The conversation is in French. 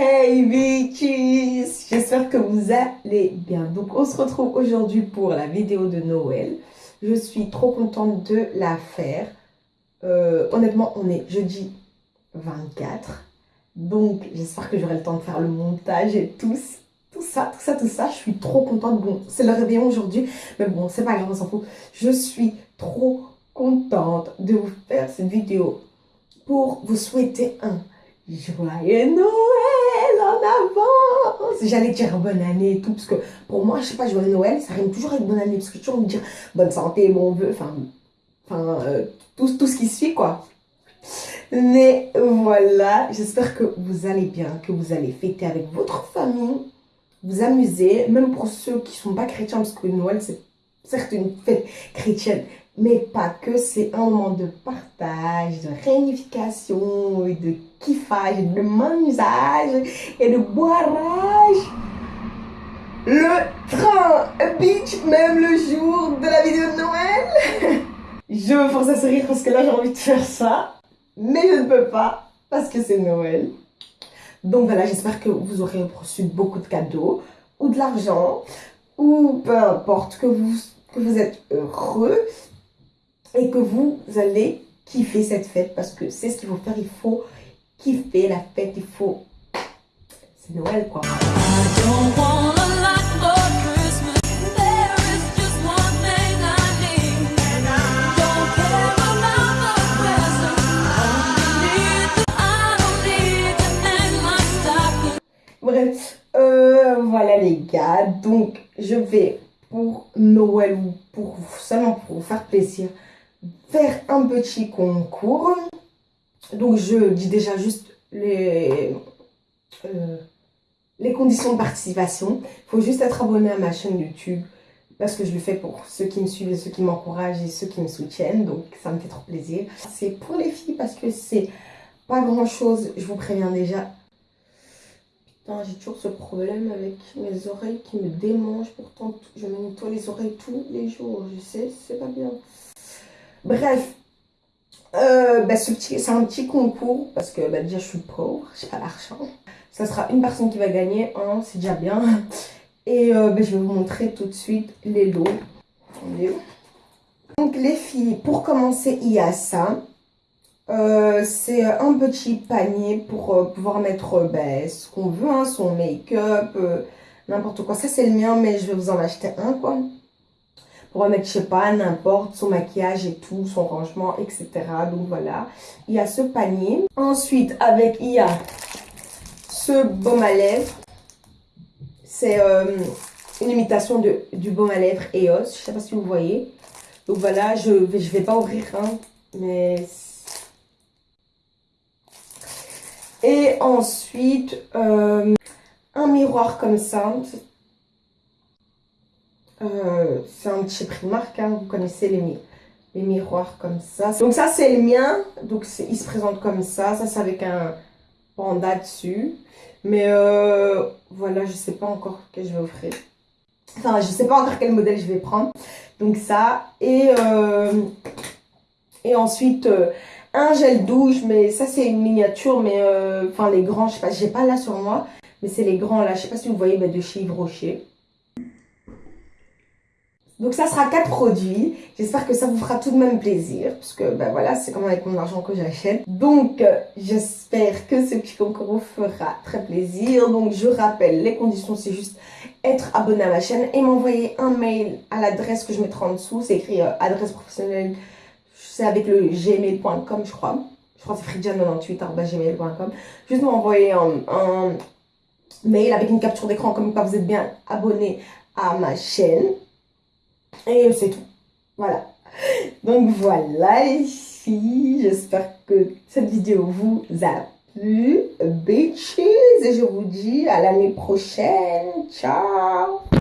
Hey bitches J'espère que vous allez bien. Donc on se retrouve aujourd'hui pour la vidéo de Noël. Je suis trop contente de la faire. Euh, honnêtement, on est jeudi 24. Donc j'espère que j'aurai le temps de faire le montage et tout, tout ça, tout ça, tout ça. Je suis trop contente. Bon, c'est le réveillon aujourd'hui. Mais bon, c'est pas grave, on s'en fout. Je suis trop contente de vous faire cette vidéo pour vous souhaiter un joyeux Noël en avance. J'allais dire bonne année et tout, parce que pour moi, je sais pas, joyeux Noël, ça rime toujours avec bonne année, parce que toujours me dire bonne santé, bon vœu, enfin, enfin euh, tout, tout ce qui suit, quoi. Mais voilà, j'espère que vous allez bien, que vous allez fêter avec votre famille, vous amuser, même pour ceux qui sont pas chrétiens, parce que Noël, c'est certes une fête chrétienne, mais pas que, c'est un moment de partage, de réunification, et de kiffage, de mangeage et de boirage. Le train bitch, même le jour de la vidéo de Noël. je me force à sourire parce que là j'ai envie de faire ça, mais je ne peux pas parce que c'est Noël. Donc voilà, j'espère que vous aurez reçu beaucoup de cadeaux ou de l'argent ou peu importe, que vous, que vous êtes heureux et que vous allez kiffer cette fête parce que c'est ce qu'il faut faire. Il faut kiffer la fête, il faut. C'est Noël quoi. Bref, euh, voilà les gars, donc je vais pour Noël ou pour seulement pour vous faire plaisir faire un petit concours. Donc, je dis déjà juste les, euh, les conditions de participation. Il faut juste être abonné à ma chaîne YouTube parce que je le fais pour ceux qui me suivent, ceux qui m'encouragent et ceux qui me soutiennent. Donc, ça me fait trop plaisir. C'est pour les filles parce que c'est pas grand chose, je vous préviens déjà. Putain, j'ai toujours ce problème avec mes oreilles qui me démangent. Pourtant, je me nettoie les oreilles tous les jours. Je sais, c'est pas bien. Bref, euh, bah, c'est un petit concours parce que bah, déjà je suis pauvre, j'ai pas l'argent. Ça sera une personne qui va gagner, c'est déjà bien. Et euh, bah, je vais vous montrer tout de suite les lots. Donc les filles, pour commencer, il y a ça. Euh, c'est un petit panier pour pouvoir mettre ce qu'on veut, hein, son make-up, n'importe quoi. Ça c'est le mien, mais je vais vous en acheter un quoi remettre, je sais pas, n'importe, son maquillage et tout, son rangement, etc. Donc voilà, il y a ce panier. Ensuite, avec, il y a ce baume à lèvres. C'est euh, une imitation du baume à lèvres EOS. Je sais pas si vous voyez. Donc voilà, je vais, je vais pas ouvrir, hein, mais... Et ensuite, euh, un miroir comme ça. Euh, c'est un petit Primark, hein, vous connaissez les, les miroirs comme ça. Donc ça c'est le mien, donc il se présente comme ça, ça c'est avec un panda dessus. Mais euh, voilà, je sais pas encore que je vais offrir. Enfin, je sais pas encore quel modèle je vais prendre. Donc ça, et, euh, et ensuite un gel douche, mais ça c'est une miniature, mais enfin les grands, je sais pas, j'ai pas là sur moi, mais c'est les grands là, je sais pas si vous voyez, de chez Yves Rocher. Donc ça sera quatre produits. J'espère que ça vous fera tout de même plaisir. Parce que ben voilà, c'est quand même avec mon argent que j'achète. Donc euh, j'espère que ce concours vous fera très plaisir. Donc je rappelle, les conditions c'est juste être abonné à ma chaîne et m'envoyer un mail à l'adresse que je mettrai en dessous. C'est écrit euh, adresse professionnelle. C'est avec le gmail.com je crois. Je crois que c'est fridian98.gmail.com. Juste m'envoyer un, un mail avec une capture d'écran comme quoi vous êtes bien abonné à ma chaîne. Et c'est tout. Voilà. Donc voilà les filles. J'espère que cette vidéo vous a plu. Bitches. Et je vous dis à l'année prochaine. Ciao